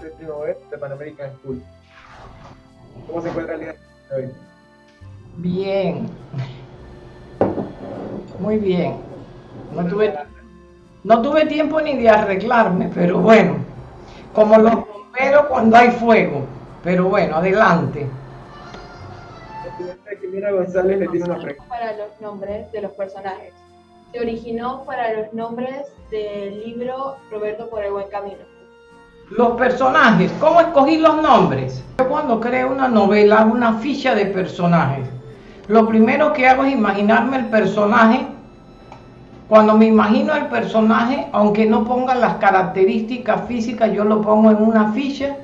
séptimo B de Pan American School. ¿Cómo se encuentra el día de hoy? Bien. Muy bien. No tuve, no tuve tiempo ni de arreglarme, pero bueno, como los bomberos cuando hay fuego. Pero bueno, adelante. Para los nombres de los personajes. Se originó para los nombres del libro Roberto por el buen camino. Los personajes, ¿cómo escogí los nombres? Yo cuando creo una novela hago una ficha de personajes. Lo primero que hago es imaginarme el personaje. Cuando me imagino el personaje, aunque no ponga las características físicas, yo lo pongo en una ficha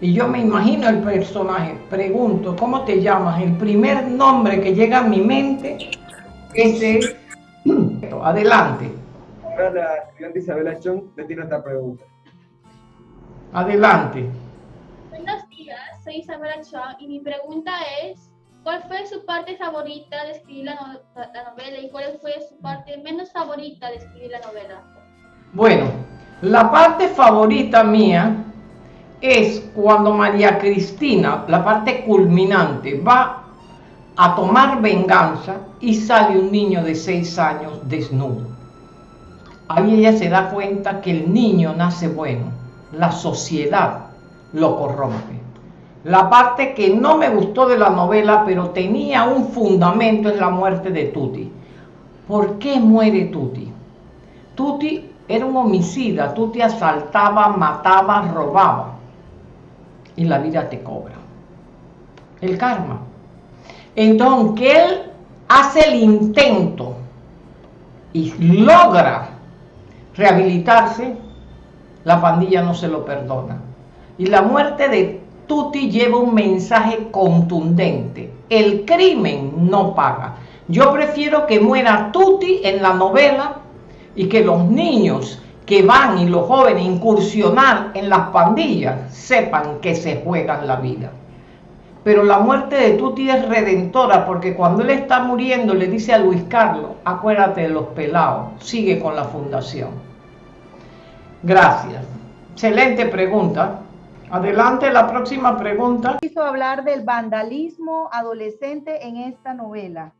y yo me imagino el personaje. Pregunto, ¿cómo te llamas? El primer nombre que llega a mi mente, ese es... Adelante, Ahora la estudiante Isabela Chong le tiene esta pregunta. adelante. Buenos días, soy Isabela Chua y mi pregunta es, ¿cuál fue su parte favorita de escribir la, no- la novela y cuál fue su parte menos favorita de escribir la novela? Bueno, la parte favorita mía es cuando María Cristina, la parte culminante, va a tomar venganza y sale un niño de seis años desnudo. Ahí ella se da cuenta que el niño nace bueno, la sociedad lo corrompe. La parte que no me gustó de la novela, pero tenía un fundamento, es la muerte de Tuti. ¿Por qué muere Tuti? Tuti era un homicida, Tuti asaltaba, mataba, robaba. Y la vida te cobra. El karma. Entonces, que él hace el intento y logra rehabilitarse, la pandilla no se lo perdona. Y la muerte de Tuti lleva un mensaje contundente. El crimen no paga. Yo prefiero que muera Tuti en la novela y que los niños que van y los jóvenes incursionar en las pandillas sepan que se juegan la vida. Pero la muerte de Tuti es redentora porque cuando él está muriendo le dice a Luis Carlos, acuérdate de los pelados, sigue con la fundación. Gracias. Excelente pregunta. Adelante la próxima pregunta. Quiso hablar del vandalismo adolescente en esta novela.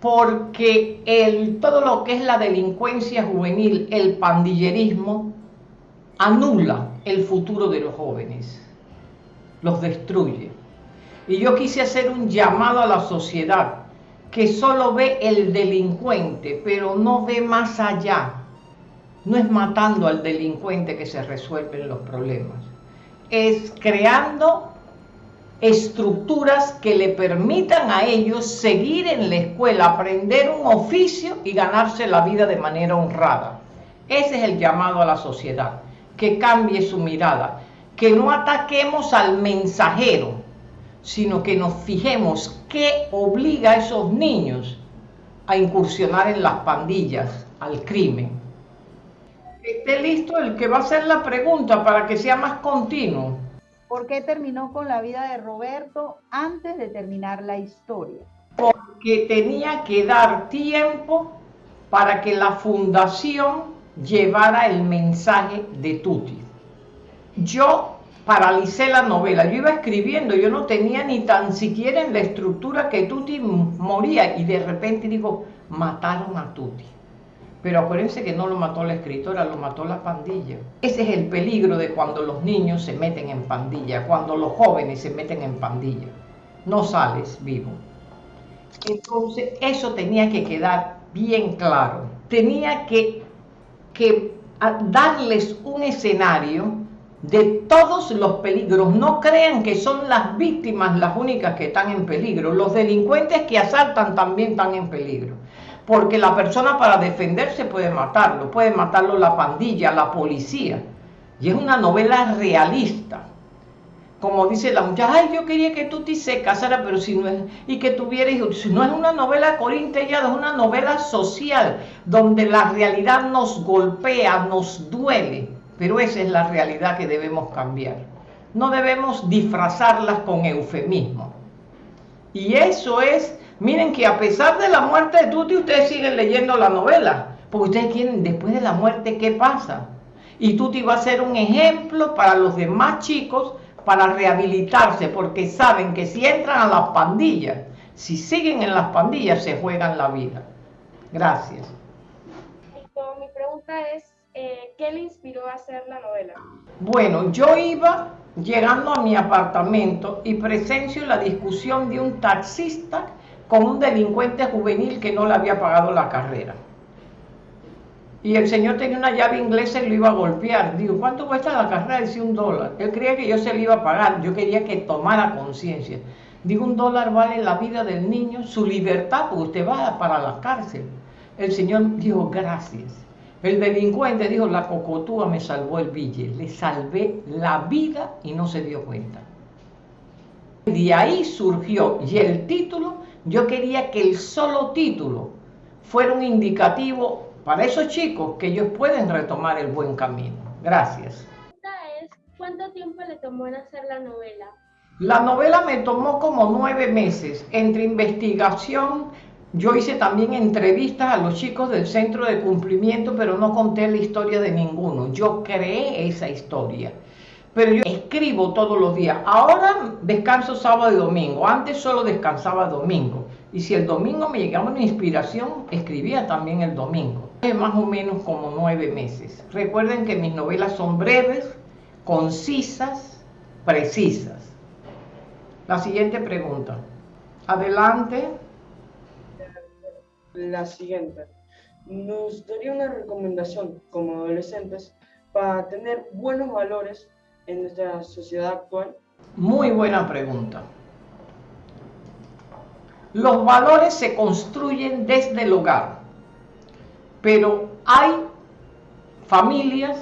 porque el, todo lo que es la delincuencia juvenil, el pandillerismo, anula el futuro de los jóvenes, los destruye. Y yo quise hacer un llamado a la sociedad que solo ve el delincuente, pero no ve más allá. No es matando al delincuente que se resuelven los problemas, es creando estructuras que le permitan a ellos seguir en la escuela, aprender un oficio y ganarse la vida de manera honrada. Ese es el llamado a la sociedad, que cambie su mirada, que no ataquemos al mensajero, sino que nos fijemos qué obliga a esos niños a incursionar en las pandillas, al crimen. Esté listo el que va a hacer la pregunta para que sea más continuo. ¿Por qué terminó con la vida de Roberto antes de terminar la historia? porque tenía que dar tiempo para que la fundación llevara el mensaje de Tuti. Yo paralicé la novela, yo iba escribiendo, yo no tenía ni tan siquiera en la estructura que Tuti moría y de repente digo, mataron a Tuti. Pero acuérdense que no lo mató la escritora, lo mató la pandilla. Ese es el peligro de cuando los niños se meten en pandilla, cuando los jóvenes se meten en pandilla. No sales vivo. Entonces, eso tenía que quedar bien claro. Tenía que, darles un escenario de todos los peligros. No crean que son las víctimas las únicas que están en peligro. Los delincuentes que asaltan también están en peligro. Porque la persona para defenderse puede matarlo, puede matarlo la pandilla, la policía. Y es una novela realista como dice la muchacha, ay, yo quería que Tuti se casara, pero si no es, y que tuviera hijos, si no es una novela corintellada, es una novela social, donde la realidad nos golpea, nos duele, pero esa es la realidad que debemos cambiar. No debemos disfrazarlas con eufemismo. Y eso es, miren que a pesar de la muerte de Tuti, ustedes siguen leyendo la novela, porque ustedes quieren, después de la muerte, ¿qué pasa? Y Tuti va a ser un ejemplo para los demás chicos para rehabilitarse, porque saben que si entran a las pandillas, si siguen en las pandillas, se juegan la vida. Gracias. mi pregunta es, eh, ¿qué le inspiró a hacer la novela? Bueno, yo iba llegando a mi apartamento y presencio la discusión de un taxista con un delincuente juvenil que no le había pagado la carrera. Y el señor tenía una llave inglesa y lo iba a golpear. Digo, ¿cuánto cuesta la carrera? Decía un dólar. Él creía que yo se le iba a pagar. Yo quería que tomara conciencia. Digo, un dólar vale la vida del niño, su libertad, porque usted va para la cárcel. El señor dijo, gracias. El delincuente dijo, la cocotúa me salvó el billete. Le salvé la vida y no se dio cuenta. De ahí surgió, y el título, yo quería que el solo título fuera un indicativo para esos chicos que ellos pueden retomar el buen camino. Gracias. ¿Cuánto tiempo le tomó en hacer la novela? La novela me tomó como nueve meses entre investigación. Yo hice también entrevistas a los chicos del centro de cumplimiento, pero no conté la historia de ninguno. Yo creé esa historia. Pero yo escribo todos los días. Ahora descanso sábado y domingo. Antes solo descansaba domingo. Y si el domingo me llegaba una inspiración, escribía también el domingo más o menos como nueve meses. Recuerden que mis novelas son breves, concisas, precisas. La siguiente pregunta. Adelante. La siguiente. ¿Nos daría una recomendación como adolescentes para tener buenos valores en nuestra sociedad actual? Muy buena pregunta. Los valores se construyen desde el hogar pero hay familias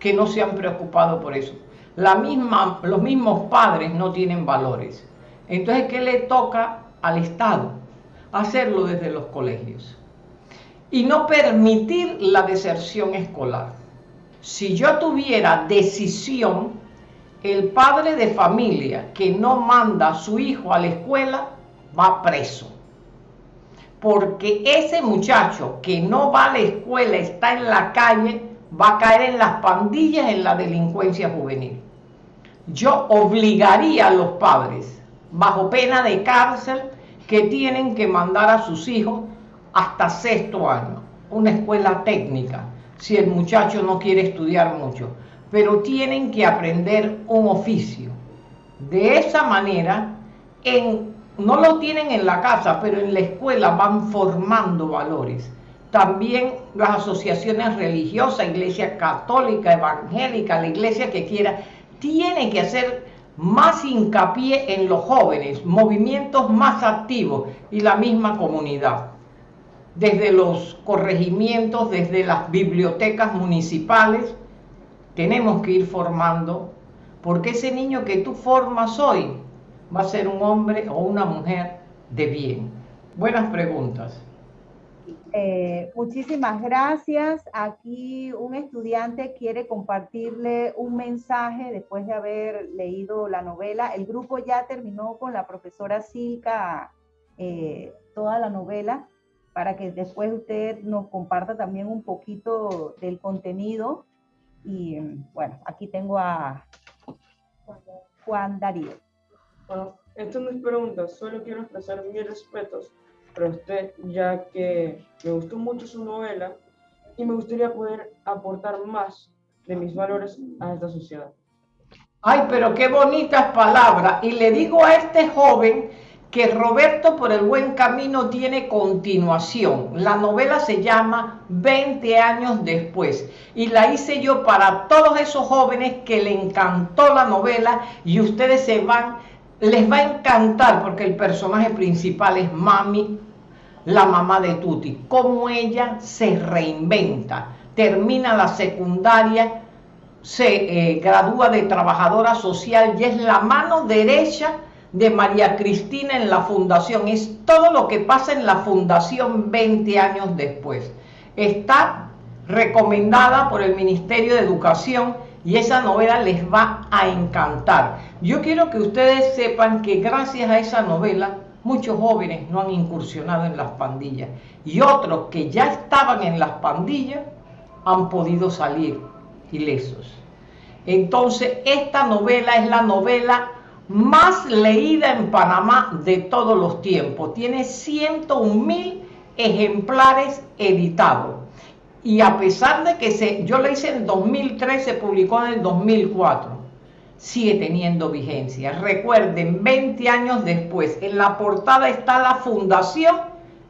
que no se han preocupado por eso. La misma, los mismos padres no tienen valores. Entonces, ¿qué le toca al Estado? Hacerlo desde los colegios. Y no permitir la deserción escolar. Si yo tuviera decisión, el padre de familia que no manda a su hijo a la escuela va preso porque ese muchacho que no va a la escuela, está en la calle, va a caer en las pandillas, en la delincuencia juvenil. Yo obligaría a los padres, bajo pena de cárcel, que tienen que mandar a sus hijos hasta sexto año, una escuela técnica, si el muchacho no quiere estudiar mucho, pero tienen que aprender un oficio. De esa manera, en no lo tienen en la casa, pero en la escuela van formando valores. También las asociaciones religiosas, iglesia católica, evangélica, la iglesia que quiera, tiene que hacer más hincapié en los jóvenes, movimientos más activos y la misma comunidad. Desde los corregimientos, desde las bibliotecas municipales, tenemos que ir formando, porque ese niño que tú formas hoy va a ser un hombre o una mujer de bien? Buenas preguntas. Eh, muchísimas gracias. Aquí un estudiante quiere compartirle un mensaje después de haber leído la novela. El grupo ya terminó con la profesora Silka eh, toda la novela para que después usted nos comparta también un poquito del contenido. Y bueno, aquí tengo a Juan Darío. Bueno, esto no es pregunta, solo quiero expresar mis respetos usted, ya que me gustó mucho su novela y me gustaría poder aportar más de mis valores a esta sociedad. Ay, pero qué bonitas palabras. Y le digo a este joven que Roberto por el buen camino tiene continuación. La novela se llama 20 años después y la hice yo para todos esos jóvenes que le encantó la novela y ustedes se van les va a encantar porque el personaje principal es Mami, la mamá de Tuti, cómo ella se reinventa, termina la secundaria, se eh, gradúa de trabajadora social y es la mano derecha de María Cristina en la fundación. Es todo lo que pasa en la fundación 20 años después. Está recomendada por el Ministerio de Educación y esa novela les va a encantar. Yo quiero que ustedes sepan que gracias a esa novela muchos jóvenes no han incursionado en las pandillas y otros que ya estaban en las pandillas han podido salir ilesos. Entonces, esta novela es la novela más leída en Panamá de todos los tiempos. Tiene 101 mil ejemplares editados. Y a pesar de que se, yo la hice en 2003, se publicó en el 2004, sigue teniendo vigencia. Recuerden, 20 años después, en la portada está la fundación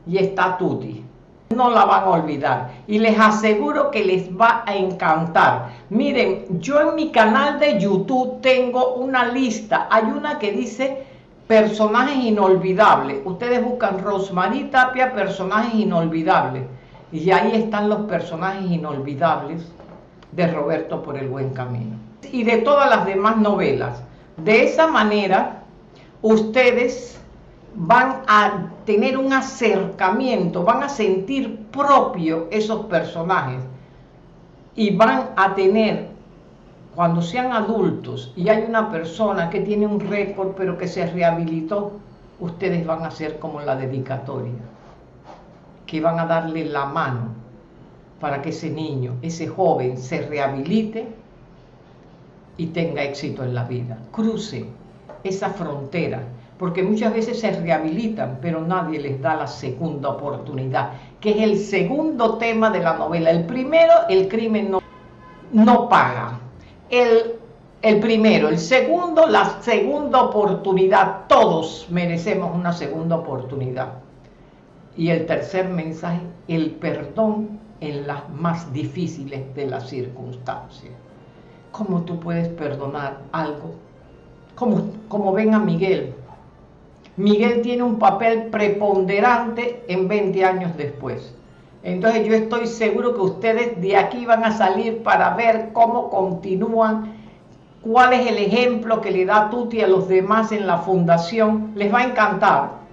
y está Tuti. No la van a olvidar y les aseguro que les va a encantar. Miren, yo en mi canal de YouTube tengo una lista. Hay una que dice personajes inolvidables. Ustedes buscan Rosmarie Tapia, personajes inolvidables. Y ahí están los personajes inolvidables de Roberto por el buen camino. Y de todas las demás novelas. De esa manera, ustedes van a tener un acercamiento, van a sentir propio esos personajes y van a tener, cuando sean adultos y hay una persona que tiene un récord pero que se rehabilitó, ustedes van a ser como la dedicatoria, que van a darle la mano para que ese niño, ese joven se rehabilite y tenga éxito en la vida. Cruce esa frontera porque muchas veces se rehabilitan, pero nadie les da la segunda oportunidad, que es el segundo tema de la novela. El primero, el crimen no, no paga. El, el primero, el segundo, la segunda oportunidad. Todos merecemos una segunda oportunidad. Y el tercer mensaje, el perdón en las más difíciles de las circunstancias. ¿Cómo tú puedes perdonar algo? Como, como ven a Miguel, Miguel tiene un papel preponderante en 20 años después. Entonces yo estoy seguro que ustedes de aquí van a salir para ver cómo continúan, cuál es el ejemplo que le da Tuti a los demás en la fundación. Les va a encantar.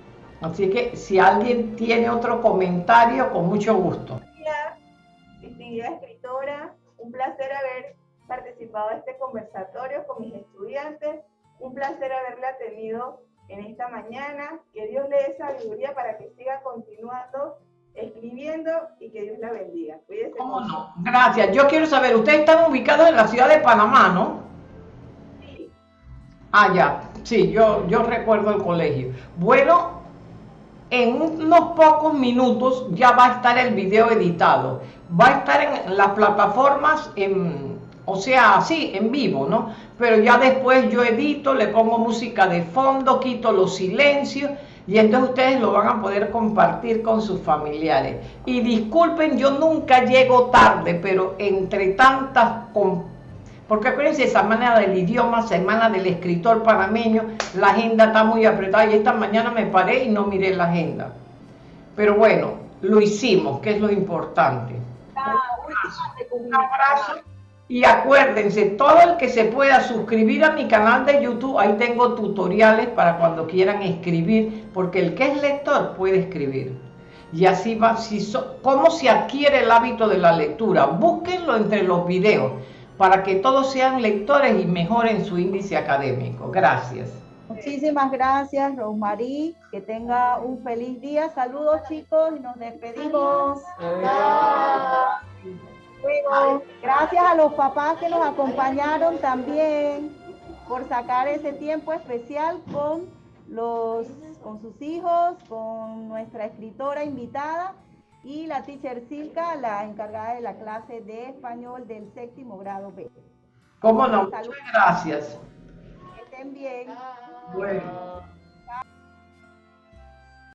Así que si alguien tiene otro comentario, con mucho gusto. Distinguida escritora, un placer haber participado en este conversatorio con mis estudiantes, un placer haberla tenido en esta mañana. Que Dios le dé sabiduría para que siga continuando escribiendo y que Dios la bendiga. Cuídese ¿Cómo no? Gracias. Yo quiero saber, ustedes están ubicados en la ciudad de Panamá, ¿no? Sí. Ah, ya. Sí, yo, yo recuerdo el colegio. Bueno, en unos pocos minutos ya va a estar el video editado. Va a estar en las plataformas en o sea, sí, en vivo, ¿no? Pero ya después yo edito, le pongo música de fondo, quito los silencios y entonces ustedes lo van a poder compartir con sus familiares. Y disculpen, yo nunca llego tarde, pero entre tantas... Porque acuérdense, semana del idioma, semana del escritor panameño, la agenda está muy apretada y esta mañana me paré y no miré la agenda. Pero bueno, lo hicimos, que es lo importante. Un abrazo. Y acuérdense, todo el que se pueda suscribir a mi canal de YouTube, ahí tengo tutoriales para cuando quieran escribir, porque el que es lector puede escribir. Y así va, si ¿cómo se adquiere el hábito de la lectura? Búsquenlo entre los videos para que todos sean lectores y mejoren su índice académico. Gracias. Muchísimas gracias, Rosmarie. Que tenga un feliz día. Saludos, chicos, y nos despedimos. Gracias a los papás que nos acompañaron también por sacar ese tiempo especial con, los, con sus hijos, con nuestra escritora invitada y la teacher Silka, la encargada de la clase de español del séptimo grado B. ¿Cómo no? Muchas gracias. Que estén bien. Bueno.